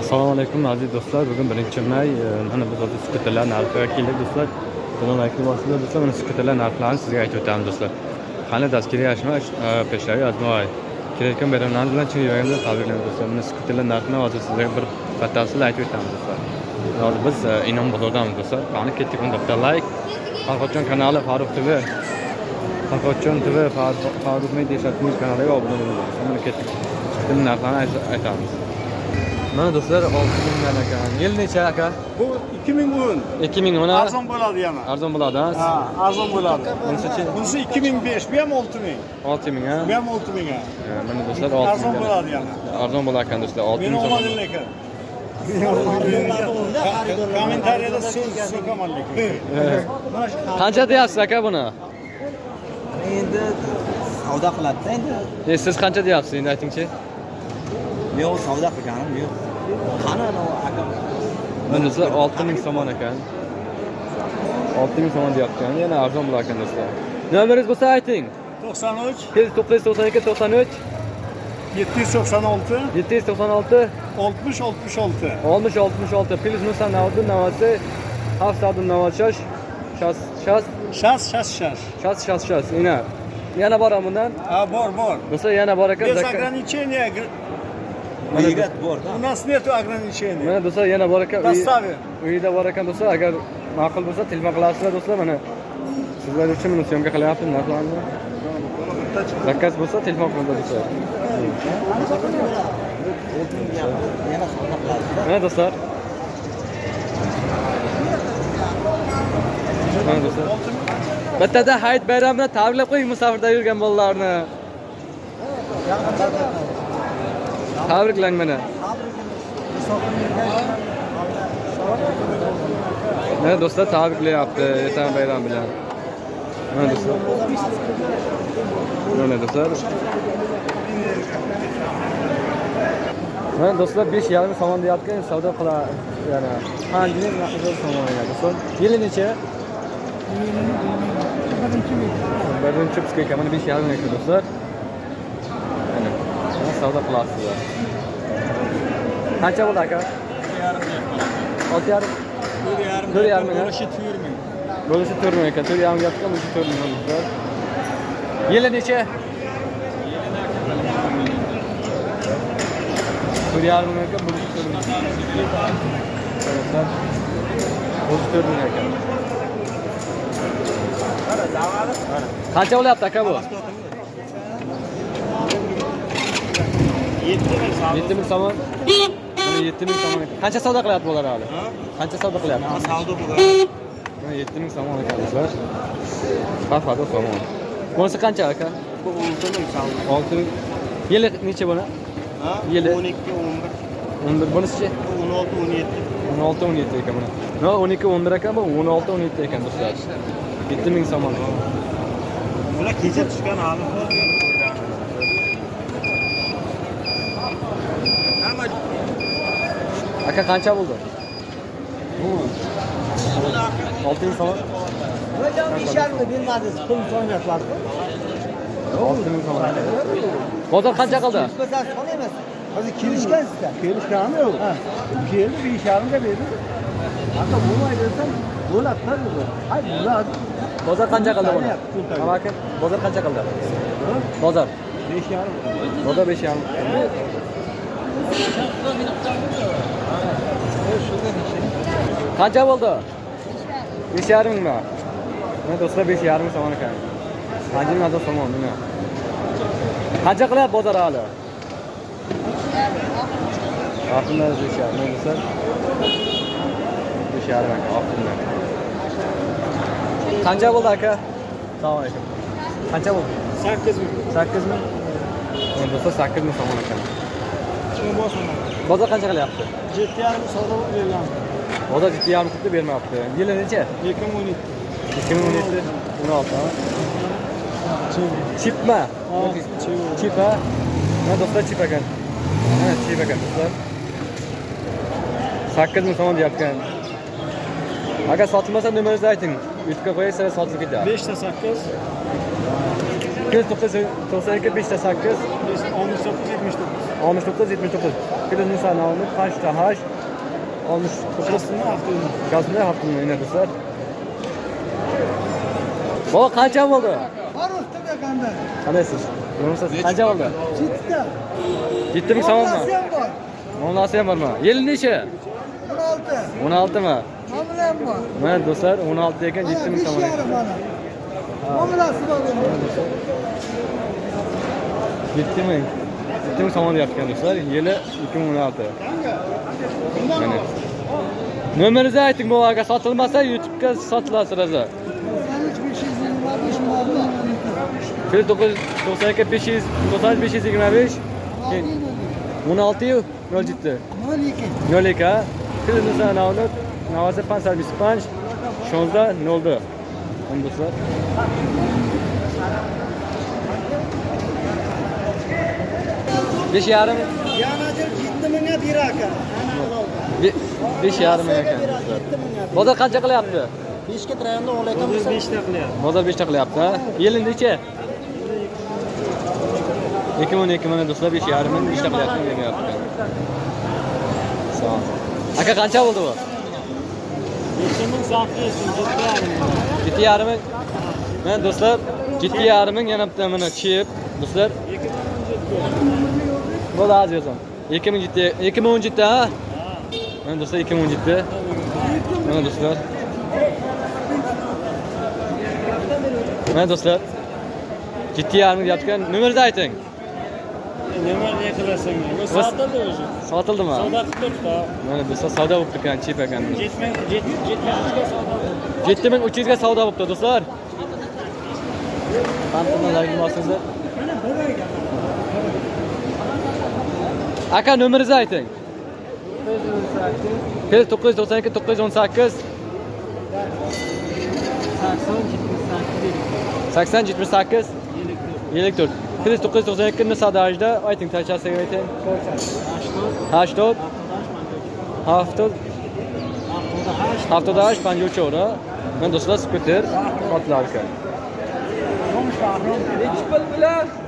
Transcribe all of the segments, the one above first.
assalomu alaykum aziz do'stlar. Bugun birinchi may. Mana biz hozir skuterlar narxiga keldik do'stlar. Assalomu alaykum do'stlar do'stlar mana skuterlar narxlarini sizga aytib o'tamiz do'stlar. Qani dastkiriyashmi e, peshlavi azmoy kelayotgan bayramlarimiz bilan chin yuragimdan tabriklaymiz do'stlar. Mana skuterlar narxini hozir sizlarga bir batafsil aytib o'tamiz do'stlar. Hozir biz e, inom bozordamiz do'stlar. Qani ketdik unda. Bitta layk farhodjon kanali farruh tv farhodjon tv Farruh- media kanaliga obuna bo'ling mana ketdik. Skuterlar narxlarini aytamiz. Mana do'stlar olti mingdan ekan yil necha aka Bu 2010. ikki ming mana Arzon bo'ladi yana. arzon bo'ladi ha? Ha, arzon bo'ladi. bunisichi Bunisi 2005, bu ham 6000. olti ming ha? Bu ham 6000 ga. Ha, mana do'stlar olti Arzon ming bo'ladi yana. arzon bo'lar ekan do'stlar olti Meni ming so'm omadin lekin. Kommentariyada so'z so'kaman lekin. qancha deyapsiz aka buni endi savdo qiladida endi siz qancha deyapsiz endi aytingchi yo'q savdo qilganim yo'q qani akam bunisi olti ming so'mon ekan. Olti ming so'mon deyapti. Yana arzon bo'lar ekan do'stlar. Nomeringiz bo'lsa ayting. To'qson uch. To'qqiz yuz to'qson ikki to'qson uch. Yetti yuz to'qson olti. Yetti yuz to'qson olti. Oltmish oltmish olti. Oltmish oltmish olti. Plyus ну сам navasi. Xavf новосы хав shas shas shas shas shas shas shas shas шас шас yana bormi bundan? Ha bor bor. Do'stlar yana bor ekan. Без ограничения uyat borda У нас нету ограничений. mana do'stlar yana bor ekan Доставим. uyida bor ekan do'stlar agar ma'qul bo'lsa telefon qilasizlar do'stlar mana. Sizlar uchun buni syomka qilyapmiz narxlarni zakaz bo'lsa telefon qilinglar do'stlar. Mana do'stlar. Mana do'stlar. Bittada hayit bayramini tabriklab qo'ying musafirda yurgan bolalarni tabriklang mana mana do'stlar tabriklayapti ertaga bayram bilan mana do'stlar mana do'stlar mana do'stlar besh yarim somon deyapti savdo qila yana panjini naqdi somon yana do'stlar yili necha birinchi bizga besh yarim ekan do'stlar mana savdo qilasizlar qancha bo'ldi aka olti yarim to'rt yarim bo'lishi to'rt ming ekan to'rt yarim gapga bo'lishi to'rt ming do'stlar yili necha to'rt yarim ming ekan bo'lishi to'rt ming do'stlar bo'lishi to'rt ming ekan qancha bo'lyapti aka bu yetti ming somon Mana yetti ming somon qancha savdo qilyapti bular hali? Qancha savdo qilyapti? Savdo bo'ladi Mana yetti ming somon ekan do'stlar somon bunisi qancha aka? Bu olti ming savdo olti ming. Yili necha buni? Yili. o'n ikki o'n bir. O'n bir. Bunisichi o'n olti o'n yetti. O'n olti o'n yetti ekan buni. O'n ikki o'n bir ekan bu. O'n olti o'n yetti ekan do'stlar. Yetti ming somon bular kecha tushgan hali aka qancha bo'ldi? Olti ming somon besh yarimda bermadingiz pul so'rayapsiz olti ming somon bozor qancha qildi? Chiqmasangiz so'raymiz hozir kelishgansizda. Kelishganmi yo'q? Keldi, bir ish yarimga berdi. Aka bo'lmaydi desam, bo'ladi-da bu. Hay, bo'ladi. bozor qancha qildi buni? Aka bozor qancha qildi? Bozor. Besh yarim. bozor besh yarim qancha bo'ldi? Besh yarim mingmi mana do'stlar besh yarim ming somon ekan. Anjin mazor somon mana qancha qilyapti bozor hali oxirida besh yarim mana do'stlar. Besh yarim ekan oxirida qancha bo'ldi aka? Assalomu alaykum. Qancha bo'ldi? 8 ming. sakkiz ming? Mana do'stlar sakkiz ming somon ekan Bozor qancha qilyapti Yetti yarim savdo bozor yetti yarim qilib bermayapti yili necha 2012. ikki ming o'n yetti o'n olti chipmi chip ha? Mana do'stlar chip ekan mana chip ekan do'stlar. Sakkiz ming somon deyapkan agar sotilmasa nomeringizni ayting youtubega qo'yasizlar sotilib ketadi 5 ta 8, ikki yuz to'qson to'qson ikki beshta sakkiz 19 79. oltmish to'qqiz yetmish to'qqiz Filiz Musa nomli qanchta hash oltmish Şurasını haftanın. Kasımda haftanın yine dostlar. Baba qancha bo'ldi? Var usta be kanda. Qandaysiz? Yo'qsiz? Qancha bo'ldi? Ciddi. 7 ming so'mmi? Mamlasiyam var. Mamlasi ham bormi? Yil necha? 16. 16 mi? Mamlayam var. Mana do'stlar 16 ekan 7 ming so'm. yarım bana. Mamlası var benim. 7 ming. 7 ming so'm deyapti do'stlar. Yili 2016. Mana. Nomeringizni ayting bu aka sotilmasa YouTube'ga sotilasiz o'zi. Sen hiç bir şey bilmedin. Şimdi ablam. Fil 992 500 99 525 16 yu 07 Mal 2. 02 Fil Musa Navnut Navasi 525 16 02 Ham do'stlar. besh yarim? Yetti mingga beraka besh yarim ming ekan. Bozor qancha qilyapti? Beshga trayonni olayotgan bo'lsa beshta qilyapti. Bozor beshta qilyapti yili necha? Ikki ming ikki ming do'stlar besh yarim ming beshta qilyapti beryapti aka qancha bo'ldi bu? Yetti ming sakkiz yetti yarim ming. Mana do'stlar yetti yarim ming yana bitta mana chip. Do'stlar? Bo'ldi hozir yozam. 2017 2017 ha? Mana do'stlar 2017. Mana do'stlar. Mana do'stlar. Yetti yarim ming deyapti Nomeringizni ayting. Ne var ne kılasın ya? Bu saatte de olacak. Sotildimi? Savda tutup da. Mana do'stlar savdo bo'libdi ekan, chip ekan. Jetmen, jet, jetmenizge savda. 7300 ga savdo bo'libdi do'stlar. Qantadan ilmosingizlar. Aka nomeringizni ayting. 992 918 80 78 54 992 ni sadajda ayting tachasiga ayting. 80 70 78 53 ora. Men do'stlar skuter otlar ekan. Şansım şey. Şaş hazır.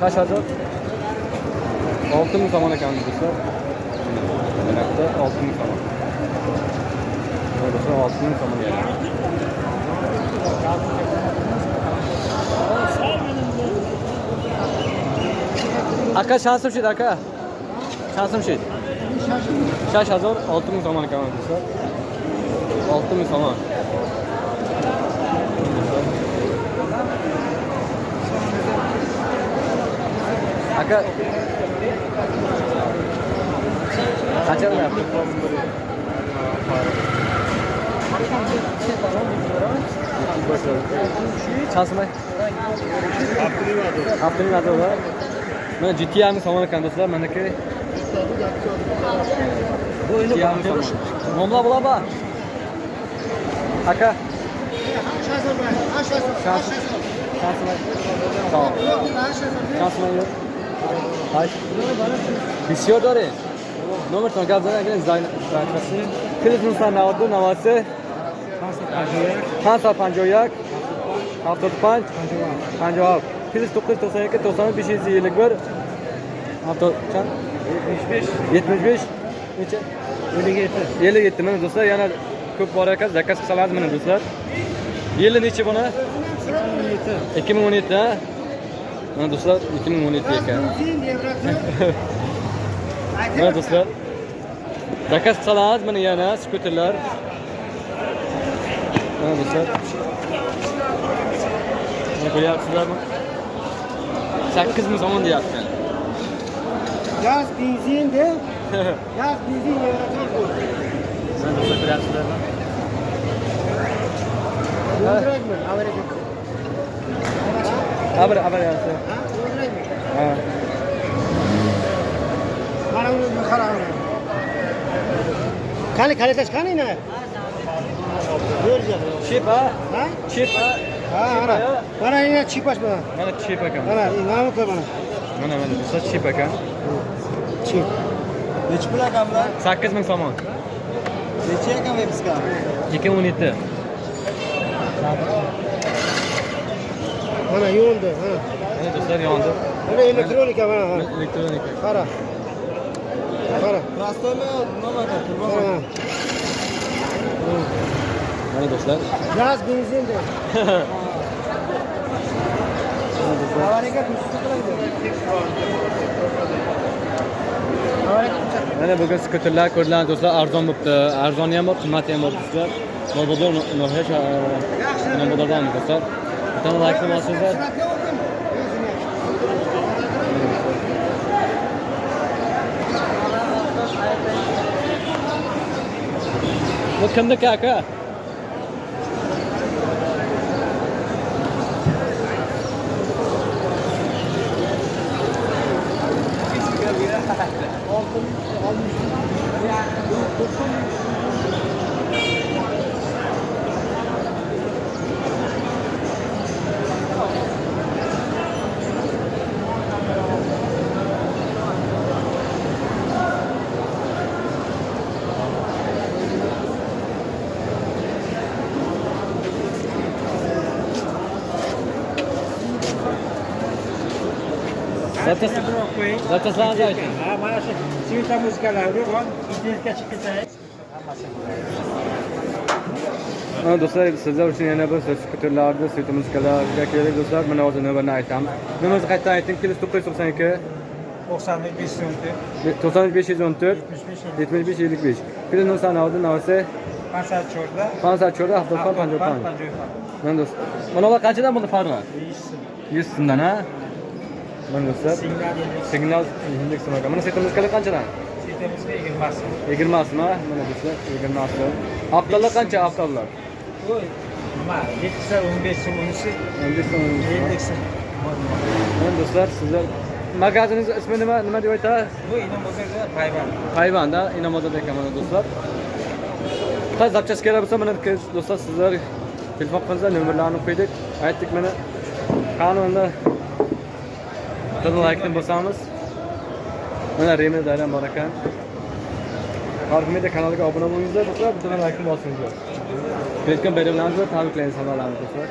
Kaç hazır? Altı mı zaman ekan do'stlar? Menakda altı mı zaman. Mana do'stlar altı mı zaman yani. Aka şansım şey aka. Şansım şey. Şaş hazır altı mı zaman ekan do'stlar? Altı mı zaman. Aka Qancha qilyapti? Chansimi? Haftaning azobi. Mana GTR ni somon ekan do'stlar, manaki. GTR ni somon. Nomla bo'ladimi? Aka, shansimi? Shansimi? Tamam. Shansimi yo'q. Hayır. Bisiyor dore. بسیار داره نمرتان گفت زدن اگر زاین کلیت 992 نواسه 551 75 57 کلیت 991 951 70 چند 75 necha ellik yetti ellik yetti mana do'stlar. Yana ko'p bor ekan zakaz qilsalardi mana do'stlar. Yili nechi buni ikki ming o'n yetti ikki ming o'n yetti mana do'stlar 2017 ekan. Mana do'stlar. Zakaz qilsangiz mana yana skuterlar. Mana do'stlar. Ko'ryapsizlarmi sakkiz ming so'm deyapti. Gaz benzin de. Gaz benzin ko'ryapsizlarmi abar abar yaxshi ha qaravni qaravni qani kalitash qani ina chepa ha chepa ha mana mana ina chepash mana mana chep ekan mana mana mana mana mana desa Chip. ekan chep nechi pul ekan bular sakkiz ming somon nechi ekan vepska ikki o'n ಅಣ್ಣ ಈ ಒಂದು ಹಾಂ ಇದು sir mana ಅಣ್ಣ electronic ಅವ electronic ಖಾರ ಖಾರ ಹೌದು ಸರ್ ಗ್ಯಾಸ್ ಬೀನ್ಸಿನ್ mana bugun skuterlar ko'rdilar do'stlar arzon bo'libdi arzoni ham bor qimmati ham bor do'stlar bozordan do'stlar Don't like them? Look, the caca. Thank. Zaten zaten sana da Ha, mana shu sveta muzikalarni bor, internetga chiqib ketadi. Mana do'stlar sizlar uchun yana bir skuterlarni, sveta muzikalarga kerak do'stlar. Mana hozir navbatni aytamiz. Nimamizni qaytadan ayting? Kilo 992 90 514 95 514 75 75 55. Kilo nusan oldi navsi Pasat chorda. Pansa cho'rda 50 pan 50 pan. Mana do'st. Mana ular qanchadan bo'ldi farqi? 100 so'mdan ha? Mana do'stlar. Signal ekan. Mana sveta muzikalar qanchadan? sitemizga 20 20 mi? Mana do'stlar 20 so'm. Haftalar qancha? Oy, nima? 7 15 so'm unisi 50 so'm. 50 so'm. Mana do'stlar sizlar magaziningiz ismi nima? Nima deb aytadi? Bu inom bozorda payvand. Hayvanda Inamozada ekan mana do'stlar. Qaysi zapchast kerak bo'lsa mana do'stlar sizlar telefon qilinglar nomerlarni qo'ydik. Aytdik mana qanunda bizni laykni bosamiz. Mana Remil Daylan bor ekan. Farq Media kanaliga obuna bo'lingizlar do'stlar, bitta laykni bosingizlar Kelayotgan bayramlaringizni tabriklaymiz hammalarni do'stlar.